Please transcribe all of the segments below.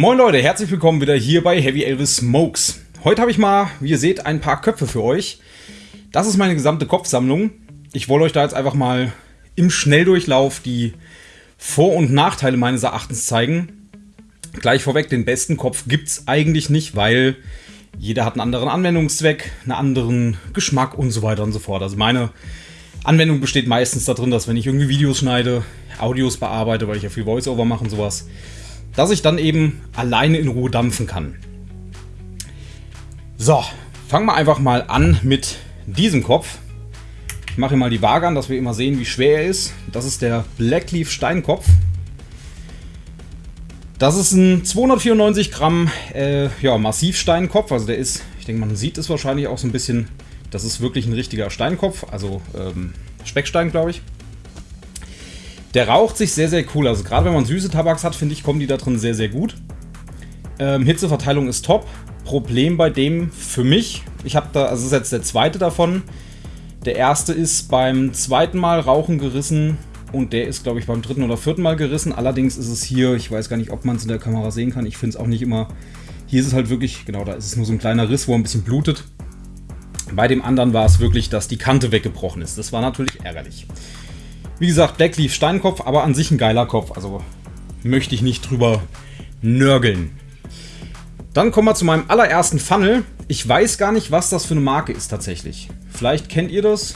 Moin Leute, herzlich willkommen wieder hier bei Heavy Elvis Smokes. Heute habe ich mal, wie ihr seht, ein paar Köpfe für euch. Das ist meine gesamte Kopfsammlung. Ich wollte euch da jetzt einfach mal im Schnelldurchlauf die Vor- und Nachteile meines Erachtens zeigen. Gleich vorweg, den besten Kopf gibt es eigentlich nicht, weil jeder hat einen anderen Anwendungszweck, einen anderen Geschmack und so weiter und so fort. Also meine Anwendung besteht meistens darin, dass wenn ich irgendwie Videos schneide, Audios bearbeite, weil ich ja viel Voiceover mache und sowas, dass ich dann eben alleine in Ruhe dampfen kann. So, fangen wir einfach mal an mit diesem Kopf. Ich mache mal die Waage an, dass wir immer sehen, wie schwer er ist. Das ist der Blackleaf Steinkopf. Das ist ein 294 Gramm äh, ja, Massivsteinkopf. Also der ist, ich denke, man sieht es wahrscheinlich auch so ein bisschen. Das ist wirklich ein richtiger Steinkopf, also ähm, Speckstein, glaube ich. Der raucht sich sehr, sehr cool. Also gerade wenn man süße Tabaks hat, finde ich, kommen die da drin sehr, sehr gut. Ähm, Hitzeverteilung ist top. Problem bei dem für mich, ich habe da, also das ist jetzt der zweite davon. Der erste ist beim zweiten Mal Rauchen gerissen und der ist, glaube ich, beim dritten oder vierten Mal gerissen. Allerdings ist es hier, ich weiß gar nicht, ob man es in der Kamera sehen kann. Ich finde es auch nicht immer. Hier ist es halt wirklich, genau, da ist es nur so ein kleiner Riss, wo ein bisschen blutet. Bei dem anderen war es wirklich, dass die Kante weggebrochen ist. Das war natürlich ärgerlich. Wie gesagt, Blackleaf Steinkopf, aber an sich ein geiler Kopf. Also möchte ich nicht drüber nörgeln. Dann kommen wir zu meinem allerersten Funnel. Ich weiß gar nicht, was das für eine Marke ist tatsächlich. Vielleicht kennt ihr das.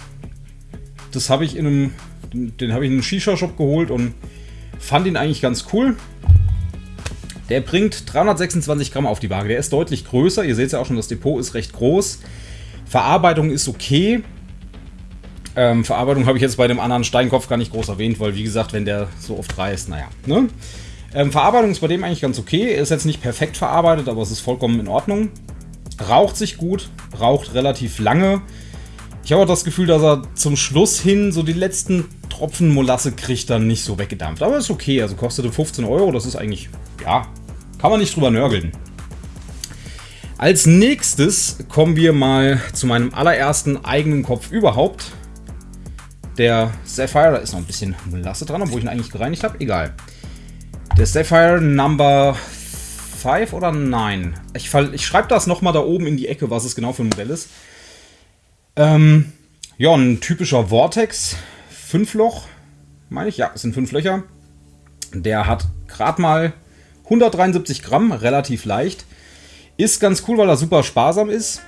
Das habe ich in einem, den habe ich in einem Shisha-Shop geholt und fand ihn eigentlich ganz cool. Der bringt 326 Gramm auf die Waage. Der ist deutlich größer. Ihr seht ja auch schon, das Depot ist recht groß. Verarbeitung ist okay. Ähm, Verarbeitung habe ich jetzt bei dem anderen Steinkopf gar nicht groß erwähnt, weil wie gesagt, wenn der so oft reißt, naja. Ne? Ähm, Verarbeitung ist bei dem eigentlich ganz okay. Ist jetzt nicht perfekt verarbeitet, aber es ist vollkommen in Ordnung. Raucht sich gut, raucht relativ lange. Ich habe auch das Gefühl, dass er zum Schluss hin so die letzten Tropfen Molasse kriegt dann nicht so weggedampft. Aber ist okay, also kostete 15 Euro, das ist eigentlich, ja, kann man nicht drüber nörgeln. Als nächstes kommen wir mal zu meinem allerersten eigenen Kopf überhaupt. Der Sapphire, da ist noch ein bisschen Molasse dran, obwohl ich ihn eigentlich gereinigt habe. Egal. Der Sapphire Number 5 oder 9? Ich, ich schreibe das nochmal da oben in die Ecke, was es genau für ein Modell ist. Ähm, ja, ein typischer Vortex. 5 Loch, meine ich. Ja, es sind 5 Löcher. Der hat gerade mal 173 Gramm, relativ leicht. Ist ganz cool, weil er super sparsam ist.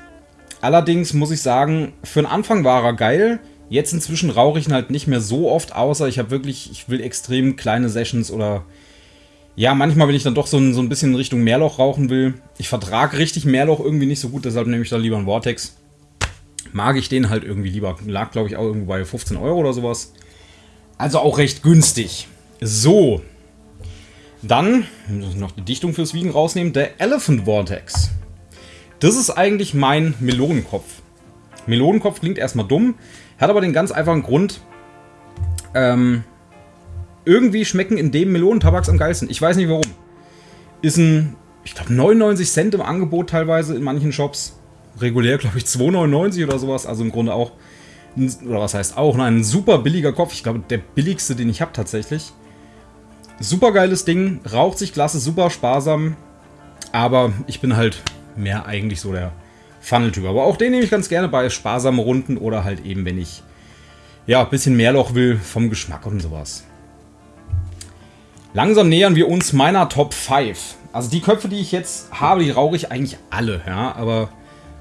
Allerdings muss ich sagen, für den Anfang war er geil. Jetzt inzwischen rauche ich ihn halt nicht mehr so oft, außer ich habe wirklich, ich will extrem kleine Sessions oder ja, manchmal, wenn ich dann doch so ein, so ein bisschen in Richtung Meerloch rauchen will. Ich vertrage richtig Meerloch irgendwie nicht so gut, deshalb nehme ich da lieber einen Vortex. Mag ich den halt irgendwie lieber. Lag, glaube ich, auch irgendwo bei 15 Euro oder sowas. Also auch recht günstig. So. Dann, noch die Dichtung fürs Wiegen rausnehmen, der Elephant Vortex. Das ist eigentlich mein Melonenkopf. Melonenkopf klingt erstmal dumm, hat aber den ganz einfachen Grund, ähm, irgendwie schmecken in dem Melonentabaks am geilsten. Ich weiß nicht warum. Ist ein, ich glaube, 99 Cent im Angebot teilweise in manchen Shops. Regulär, glaube ich, 2,99 oder sowas. Also im Grunde auch, oder was heißt auch, ein super billiger Kopf. Ich glaube, der billigste, den ich habe tatsächlich. Super geiles Ding, raucht sich klasse, super sparsam. Aber ich bin halt mehr eigentlich so der Funnel-Typ. Aber auch den nehme ich ganz gerne bei sparsamen Runden oder halt eben, wenn ich ja, ein bisschen mehr Loch will vom Geschmack und sowas. Langsam nähern wir uns meiner Top 5. Also die Köpfe, die ich jetzt habe, die rauche ich eigentlich alle, ja. Aber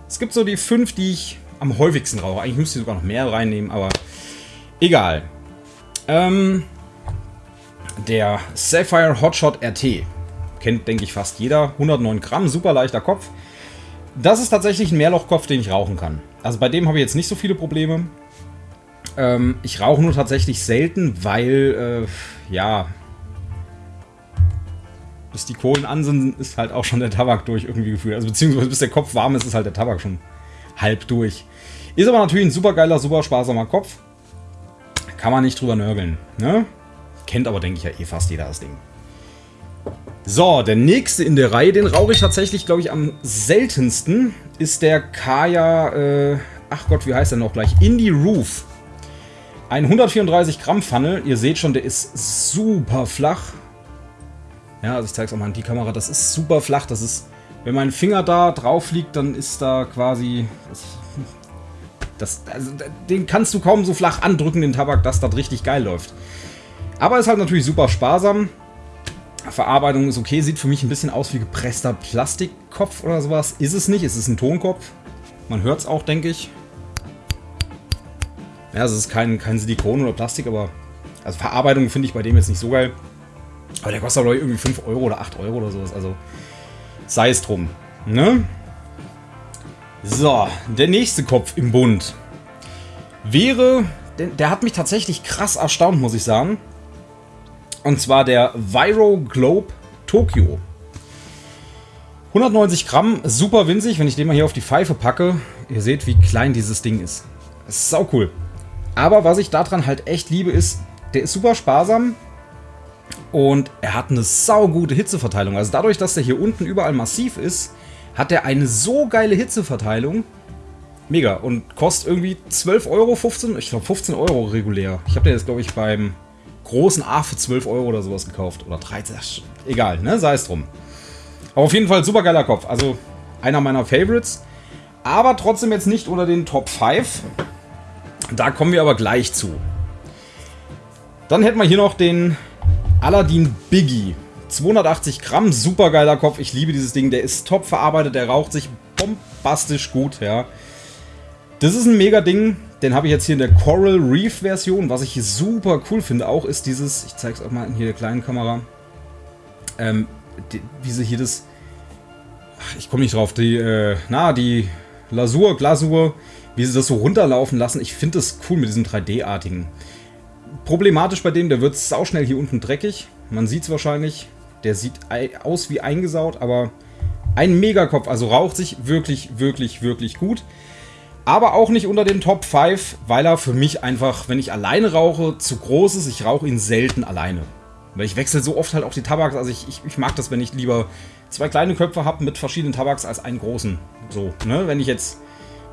es gibt so die 5, die ich am häufigsten rauche. Eigentlich müsste ich sogar noch mehr reinnehmen, aber egal. Ähm, der Sapphire Hotshot RT. Kennt, denke ich, fast jeder. 109 Gramm, super leichter Kopf. Das ist tatsächlich ein Mehrlochkopf, den ich rauchen kann. Also bei dem habe ich jetzt nicht so viele Probleme. Ähm, ich rauche nur tatsächlich selten, weil, äh, ja, bis die Kohlen an sind, ist halt auch schon der Tabak durch irgendwie gefühlt. Also beziehungsweise bis der Kopf warm ist, ist halt der Tabak schon halb durch. Ist aber natürlich ein super geiler, super sparsamer Kopf. Kann man nicht drüber nörgeln. Ne? Kennt aber, denke ich, ja eh fast jeder das Ding. So, der nächste in der Reihe, den rauche ich tatsächlich, glaube ich, am seltensten, ist der Kaya, äh, ach Gott, wie heißt der noch gleich? Indie Roof. Ein 134 Gramm Funnel. Ihr seht schon, der ist super flach. Ja, also ich zeige es auch mal in die Kamera. Das ist super flach. Das ist, wenn mein Finger da drauf liegt, dann ist da quasi... Das, also, den kannst du kaum so flach andrücken, den Tabak, dass das richtig geil läuft. Aber ist halt natürlich super sparsam. Verarbeitung ist okay, sieht für mich ein bisschen aus wie gepresster Plastikkopf oder sowas. Ist es nicht, es ist ein Tonkopf. Man hört es auch, denke ich. Ja, es ist kein, kein Silikon oder Plastik, aber also Verarbeitung finde ich bei dem jetzt nicht so geil. Aber der kostet aber irgendwie 5 Euro oder 8 Euro oder sowas. Also sei es drum. Ne? So, der nächste Kopf im Bund wäre, der, der hat mich tatsächlich krass erstaunt, muss ich sagen. Und zwar der Viro Globe Tokyo. 190 Gramm, super winzig. Wenn ich den mal hier auf die Pfeife packe, ihr seht, wie klein dieses Ding ist. Sau cool. Aber was ich daran halt echt liebe, ist, der ist super sparsam und er hat eine saugute Hitzeverteilung. Also dadurch, dass der hier unten überall massiv ist, hat er eine so geile Hitzeverteilung. Mega. Und kostet irgendwie 12 Euro, 15, ich glaube 15 Euro regulär. Ich habe den jetzt, glaube ich, beim großen A für 12 Euro oder sowas gekauft. Oder 13, egal, ne? Sei es drum. Aber auf jeden Fall super geiler Kopf. Also einer meiner Favorites. Aber trotzdem jetzt nicht unter den Top 5. Da kommen wir aber gleich zu. Dann hätten wir hier noch den Aladdin Biggie. 280 Gramm, super geiler Kopf. Ich liebe dieses Ding. Der ist top verarbeitet, der raucht sich bombastisch gut, ja. Das ist ein mega Ding. Den habe ich jetzt hier in der Coral Reef Version. Was ich super cool finde auch, ist dieses, ich zeige es auch mal in hier der kleinen Kamera, ähm, die, wie sie hier das, ach, ich komme nicht drauf, die, äh, na, die Lasur, Glasur, wie sie das so runterlaufen lassen. Ich finde das cool mit diesen 3D-artigen. Problematisch bei dem, der wird sauschnell hier unten dreckig. Man sieht es wahrscheinlich. Der sieht aus wie eingesaut, aber ein Megakopf. Also raucht sich wirklich, wirklich, wirklich gut. Aber auch nicht unter den Top 5, weil er für mich einfach, wenn ich alleine rauche, zu groß ist. Ich rauche ihn selten alleine. Weil ich wechsle so oft halt auch die Tabaks. Also ich, ich, ich mag das, wenn ich lieber zwei kleine Köpfe habe mit verschiedenen Tabaks als einen großen. So, ne? Wenn ich jetzt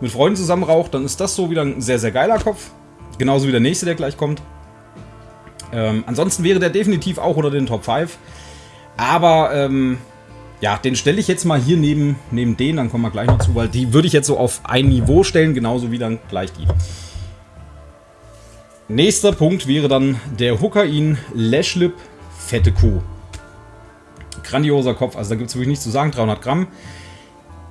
mit Freunden zusammen rauche, dann ist das so wieder ein sehr, sehr geiler Kopf. Genauso wie der nächste, der gleich kommt. Ähm, ansonsten wäre der definitiv auch unter den Top 5. Aber ähm, ja, den stelle ich jetzt mal hier neben, neben den, dann kommen wir gleich noch zu, weil die würde ich jetzt so auf ein Niveau stellen, genauso wie dann gleich die. Nächster Punkt wäre dann der Hookain Lashlip Fette Kuh. Grandioser Kopf, also da gibt es wirklich nichts zu sagen, 300 Gramm.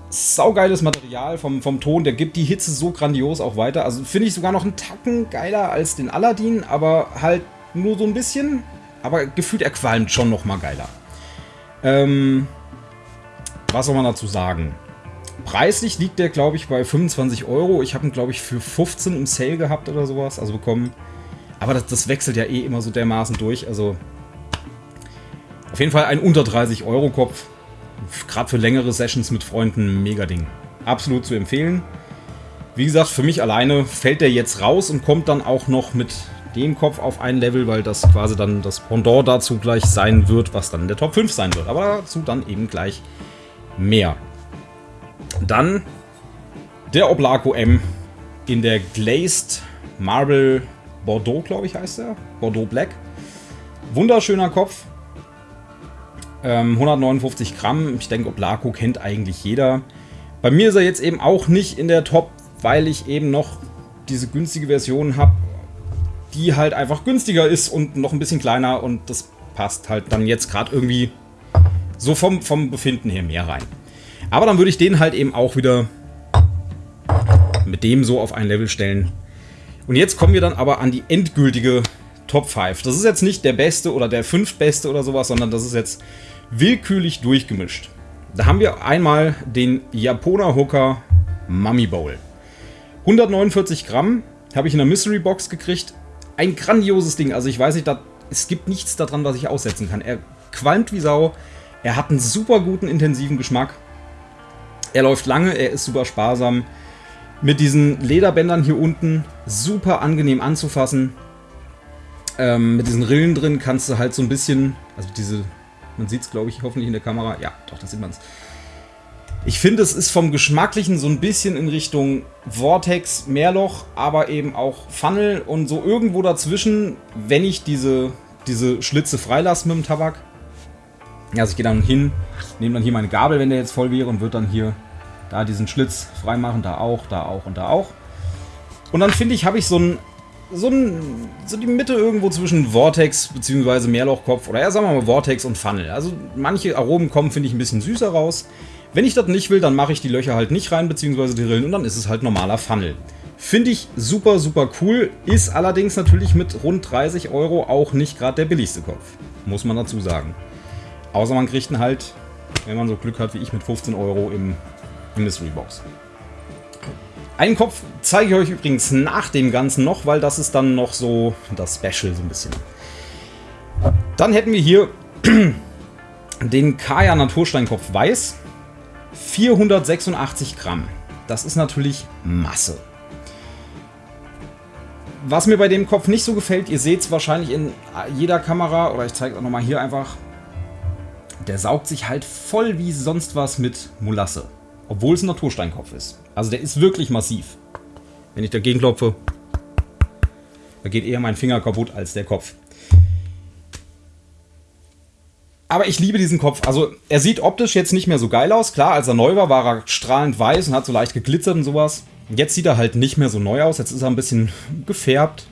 Saugeiles Material vom, vom Ton, der gibt die Hitze so grandios auch weiter. Also finde ich sogar noch einen Tacken geiler als den Aladdin, aber halt nur so ein bisschen. Aber gefühlt er qualmt schon noch mal geiler. Ähm, was soll man dazu sagen? Preislich liegt der, glaube ich, bei 25 Euro. Ich habe ihn, glaube ich, für 15 im Sale gehabt oder sowas, also bekommen. Aber das, das wechselt ja eh immer so dermaßen durch. Also auf jeden Fall ein unter 30 Euro Kopf. Gerade für längere Sessions mit Freunden, mega Ding. Absolut zu empfehlen. Wie gesagt, für mich alleine fällt der jetzt raus und kommt dann auch noch mit dem Kopf auf ein Level, weil das quasi dann das Pendant dazu gleich sein wird, was dann der Top 5 sein wird. Aber dazu dann eben gleich mehr. Dann der Oblaco M in der Glazed Marble Bordeaux, glaube ich, heißt er. Bordeaux Black. Wunderschöner Kopf. Ähm, 159 Gramm. Ich denke, Oblaco kennt eigentlich jeder. Bei mir ist er jetzt eben auch nicht in der Top, weil ich eben noch diese günstige Version habe, die halt einfach günstiger ist und noch ein bisschen kleiner und das passt halt dann jetzt gerade irgendwie so vom, vom Befinden her mehr rein. Aber dann würde ich den halt eben auch wieder mit dem so auf ein Level stellen. Und jetzt kommen wir dann aber an die endgültige Top 5. Das ist jetzt nicht der beste oder der fünftbeste oder sowas, sondern das ist jetzt willkürlich durchgemischt. Da haben wir einmal den Japoner Hooker Mummy Bowl. 149 Gramm habe ich in der Mystery Box gekriegt. Ein grandioses Ding. Also ich weiß nicht, da, es gibt nichts daran, was ich aussetzen kann. Er qualmt wie Sau. Er hat einen super guten, intensiven Geschmack. Er läuft lange, er ist super sparsam. Mit diesen Lederbändern hier unten super angenehm anzufassen. Ähm, mit diesen Rillen drin kannst du halt so ein bisschen, also diese, man sieht es glaube ich hoffentlich in der Kamera, ja doch, da sieht man es. Ich finde, es ist vom Geschmacklichen so ein bisschen in Richtung Vortex, Meerloch, aber eben auch Funnel und so irgendwo dazwischen, wenn ich diese, diese Schlitze freilasse mit dem Tabak, Also ich gehe dann hin, nehme dann hier meine Gabel, wenn der jetzt voll wäre und würde dann hier da diesen Schlitz freimachen, da auch, da auch und da auch. Und dann finde ich, habe ich so ein, so ein, so die Mitte irgendwo zwischen Vortex bzw. Meerlochkopf oder ja, sagen wir mal Vortex und Funnel. Also manche Aromen kommen, finde ich, ein bisschen süßer raus. Wenn ich das nicht will, dann mache ich die Löcher halt nicht rein, bzw. die Rillen und dann ist es halt normaler Funnel. Finde ich super, super cool, ist allerdings natürlich mit rund 30 Euro auch nicht gerade der billigste Kopf. Muss man dazu sagen. Außer man kriegt ihn halt, wenn man so Glück hat wie ich, mit 15 Euro im Mystery Box. Einen Kopf zeige ich euch übrigens nach dem Ganzen noch, weil das ist dann noch so das Special so ein bisschen. Dann hätten wir hier den Kaya Natursteinkopf Weiß. 486 Gramm. Das ist natürlich Masse. Was mir bei dem Kopf nicht so gefällt, ihr seht es wahrscheinlich in jeder Kamera, oder ich zeige es auch nochmal hier einfach, der saugt sich halt voll wie sonst was mit Molasse. Obwohl es ein Natursteinkopf ist. Also der ist wirklich massiv. Wenn ich dagegen klopfe, da geht eher mein Finger kaputt als der Kopf. Aber ich liebe diesen Kopf. Also er sieht optisch jetzt nicht mehr so geil aus. Klar, als er neu war, war er strahlend weiß und hat so leicht geglitzert und sowas. Jetzt sieht er halt nicht mehr so neu aus. Jetzt ist er ein bisschen gefärbt.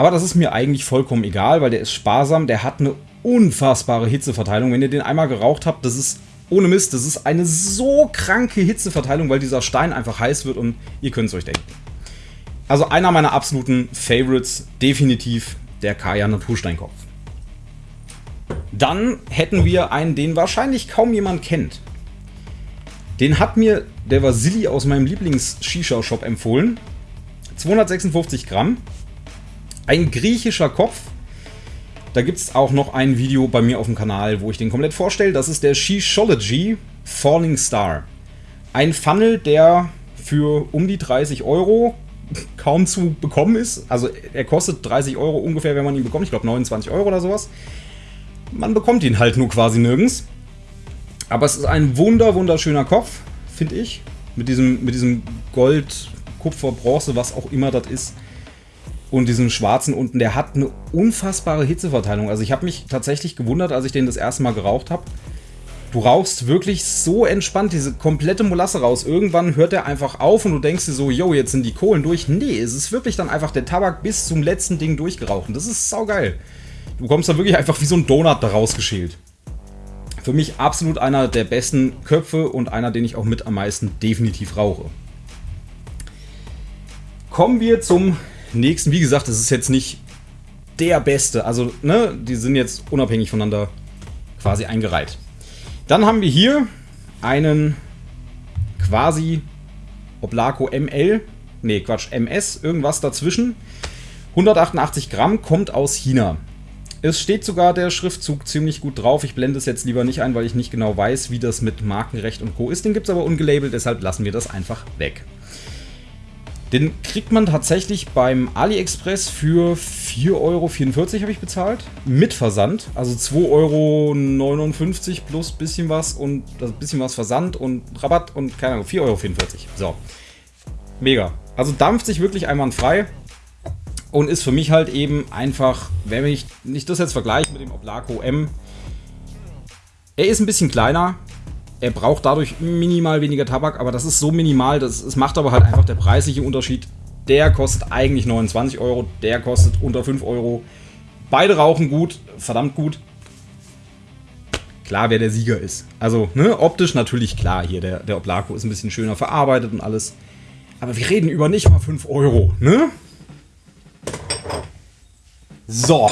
Aber das ist mir eigentlich vollkommen egal, weil der ist sparsam. Der hat eine unfassbare Hitzeverteilung. Wenn ihr den einmal geraucht habt, das ist ohne Mist, das ist eine so kranke Hitzeverteilung, weil dieser Stein einfach heiß wird und ihr könnt es euch denken. Also einer meiner absoluten Favorites, definitiv der Kaya Natursteinkopf. Dann hätten wir einen, den wahrscheinlich kaum jemand kennt. Den hat mir der Vasili aus meinem Lieblings-Shisha-Shop empfohlen. 256 Gramm. Ein griechischer Kopf. Da gibt es auch noch ein Video bei mir auf dem Kanal, wo ich den komplett vorstelle. Das ist der Shishology Falling Star. Ein Funnel, der für um die 30 Euro kaum zu bekommen ist. Also er kostet 30 Euro ungefähr, wenn man ihn bekommt. Ich glaube 29 Euro oder sowas. Man bekommt ihn halt nur quasi nirgends. Aber es ist ein wunder, wunderschöner Kopf, finde ich. Mit diesem, mit diesem Gold, Kupfer, Bronze, was auch immer das ist. Und diesen schwarzen unten, der hat eine unfassbare Hitzeverteilung. Also ich habe mich tatsächlich gewundert, als ich den das erste Mal geraucht habe. Du rauchst wirklich so entspannt diese komplette Molasse raus. Irgendwann hört er einfach auf und du denkst dir so, yo, jetzt sind die Kohlen durch. Nee, es ist wirklich dann einfach der Tabak bis zum letzten Ding durchgeraucht. Das ist saugeil. Du kommst da wirklich einfach wie so ein Donut da rausgeschält. Für mich absolut einer der besten Köpfe und einer, den ich auch mit am meisten definitiv rauche. Kommen wir zum nächsten. Wie gesagt, das ist jetzt nicht der beste. Also, ne, die sind jetzt unabhängig voneinander quasi eingereiht. Dann haben wir hier einen quasi Oblaco ML. Ne, Quatsch, MS, irgendwas dazwischen. 188 Gramm, kommt aus China. Es steht sogar der Schriftzug ziemlich gut drauf. Ich blende es jetzt lieber nicht ein, weil ich nicht genau weiß, wie das mit Markenrecht und Co. ist. Den gibt es aber ungelabelt, deshalb lassen wir das einfach weg. Den kriegt man tatsächlich beim AliExpress für 4,44 Euro habe ich bezahlt. Mit Versand. Also 2,59 Euro plus bisschen was und das bisschen was Versand und Rabatt und keine Ahnung, 4,44 Euro. So. Mega. Also dampft sich wirklich einwandfrei. Und ist für mich halt eben einfach, wenn ich nicht das jetzt vergleiche mit dem Oblaco M, er ist ein bisschen kleiner, er braucht dadurch minimal weniger Tabak, aber das ist so minimal, das, es macht aber halt einfach der preisliche Unterschied. Der kostet eigentlich 29 Euro, der kostet unter 5 Euro. Beide rauchen gut, verdammt gut. Klar, wer der Sieger ist. Also, ne, optisch natürlich klar hier, der, der Oblaco ist ein bisschen schöner verarbeitet und alles. Aber wir reden über nicht mal 5 Euro, ne? So,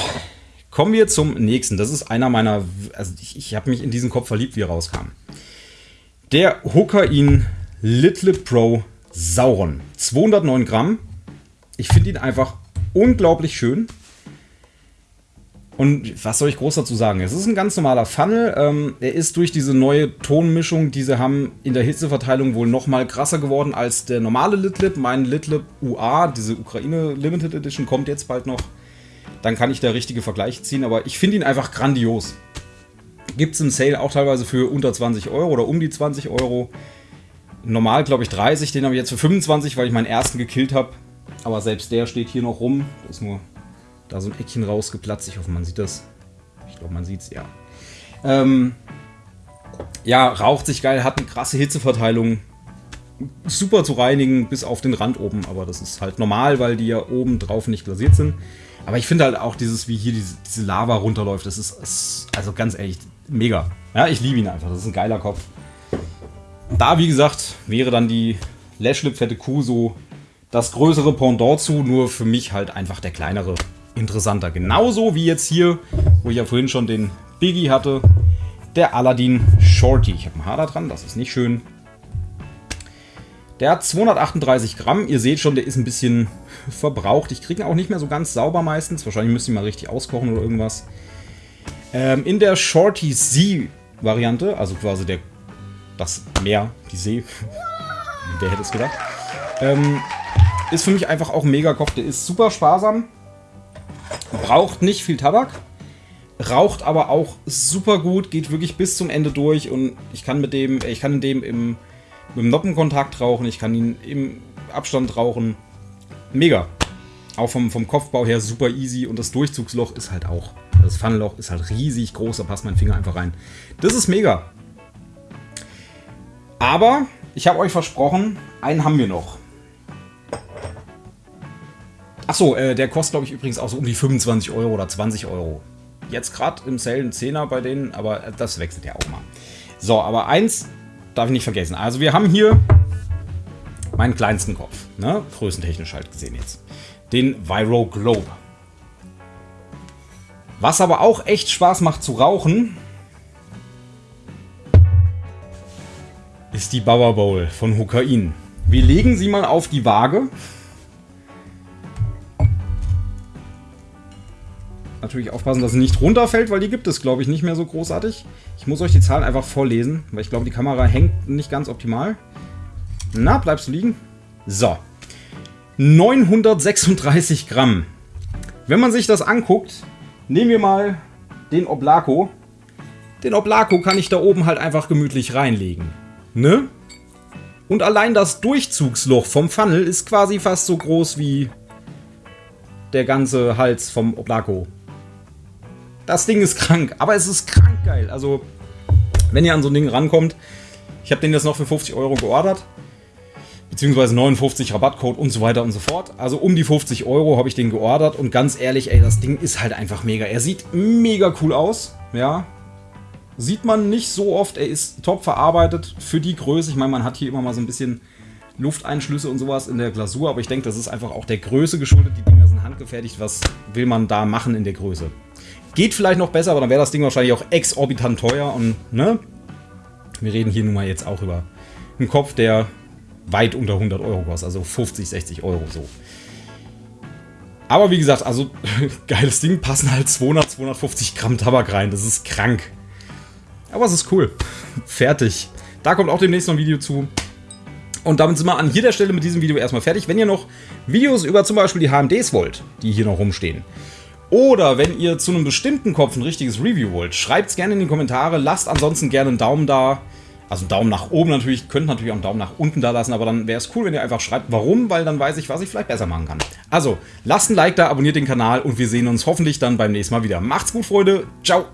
kommen wir zum nächsten. Das ist einer meiner... Also ich, ich habe mich in diesen Kopf verliebt, wie er rauskam. Der Hokain Little Pro Sauron. 209 Gramm. Ich finde ihn einfach unglaublich schön. Und was soll ich groß dazu sagen? Es ist ein ganz normaler Funnel. Ähm, er ist durch diese neue Tonmischung, die sie haben, in der Hitzeverteilung wohl noch mal krasser geworden als der normale Litlip. Mein Litlip UA, diese Ukraine Limited Edition, kommt jetzt bald noch dann kann ich da richtige Vergleiche ziehen. Aber ich finde ihn einfach grandios. Gibt es im Sale auch teilweise für unter 20 Euro oder um die 20 Euro. Normal glaube ich 30, den habe ich jetzt für 25, weil ich meinen ersten gekillt habe. Aber selbst der steht hier noch rum. Da ist nur da so ein Eckchen rausgeplatzt. Ich hoffe, man sieht das. Ich glaube, man sieht es, ja. Ähm, ja, raucht sich geil, hat eine krasse Hitzeverteilung. Super zu reinigen, bis auf den Rand oben. Aber das ist halt normal, weil die ja oben drauf nicht glasiert sind. Aber ich finde halt auch dieses, wie hier diese, diese Lava runterläuft, das ist, ist, also ganz ehrlich, mega. Ja, ich liebe ihn einfach. Das ist ein geiler Kopf. Da, wie gesagt, wäre dann die Lashlip Fette Kuh so das größere Pendant zu, nur für mich halt einfach der kleinere interessanter. Genauso wie jetzt hier, wo ich ja vorhin schon den Biggie hatte, der Aladdin Shorty. Ich habe einen Hader dran, das ist nicht schön. Der hat 238 Gramm. Ihr seht schon, der ist ein bisschen verbraucht. Ich kriege ihn auch nicht mehr so ganz sauber meistens. Wahrscheinlich müsste ich mal richtig auskochen oder irgendwas. Ähm, in der Shorty Sea-Variante, also quasi der das Meer, die See, wer hätte es gedacht, ähm, ist für mich einfach auch ein Mega-Kopf. Der ist super sparsam, braucht nicht viel Tabak, raucht aber auch super gut, geht wirklich bis zum Ende durch und ich kann mit dem, ich kann in dem im, dem Noppenkontakt rauchen, ich kann ihn im Abstand rauchen. Mega. Auch vom, vom Kopfbau her super easy und das Durchzugsloch ist halt auch. Das Pfannenloch ist halt riesig groß, da passt mein Finger einfach rein. Das ist mega. Aber ich habe euch versprochen, einen haben wir noch. Achso, äh, der kostet glaube ich übrigens auch so um die 25 Euro oder 20 Euro. Jetzt gerade im Sale ein 10er bei denen, aber das wechselt ja auch mal. So, aber eins darf ich nicht vergessen. Also wir haben hier meinen kleinsten Kopf, ne? größentechnisch halt gesehen jetzt. Den Viro Globe. Was aber auch echt Spaß macht zu rauchen, ist die Bauer Bowl von Hokain. Wir legen sie mal auf die Waage. Natürlich aufpassen, dass sie nicht runterfällt, weil die gibt es, glaube ich, nicht mehr so großartig. Ich muss euch die Zahlen einfach vorlesen, weil ich glaube, die Kamera hängt nicht ganz optimal. Na, bleibst du liegen? So. 936 Gramm. Wenn man sich das anguckt, nehmen wir mal den Oblako. Den Oblako kann ich da oben halt einfach gemütlich reinlegen. Ne? Und allein das Durchzugsloch vom Funnel ist quasi fast so groß wie der ganze Hals vom Oblako. Das Ding ist krank, aber es ist krank geil. Also, wenn ihr an so ein Ding rankommt, ich habe den jetzt noch für 50 Euro geordert. Beziehungsweise 59 Rabattcode und so weiter und so fort. Also um die 50 Euro habe ich den geordert und ganz ehrlich, ey, das Ding ist halt einfach mega. Er sieht mega cool aus, ja. Sieht man nicht so oft. Er ist top verarbeitet für die Größe. Ich meine, man hat hier immer mal so ein bisschen Lufteinschlüsse und sowas in der Glasur, aber ich denke, das ist einfach auch der Größe geschuldet. Die Dinger sind handgefertigt. Was will man da machen in der Größe? Geht vielleicht noch besser, aber dann wäre das Ding wahrscheinlich auch exorbitant teuer und, ne? Wir reden hier nun mal jetzt auch über einen Kopf, der weit unter 100 Euro kostet, also 50, 60 Euro so. Aber wie gesagt, also geiles Ding, passen halt 200, 250 Gramm Tabak rein, das ist krank. Aber es ist cool. Fertig. Da kommt auch demnächst noch ein Video zu. Und damit sind wir an jeder Stelle mit diesem Video erstmal fertig. Wenn ihr noch Videos über zum Beispiel die HMDs wollt, die hier noch rumstehen, oder wenn ihr zu einem bestimmten Kopf ein richtiges Review wollt, schreibt es gerne in die Kommentare. Lasst ansonsten gerne einen Daumen da. Also einen Daumen nach oben natürlich, könnt natürlich auch einen Daumen nach unten da lassen, aber dann wäre es cool, wenn ihr einfach schreibt, warum, weil dann weiß ich, was ich vielleicht besser machen kann. Also, lasst ein Like da, abonniert den Kanal und wir sehen uns hoffentlich dann beim nächsten Mal wieder. Macht's gut, Freunde. Ciao.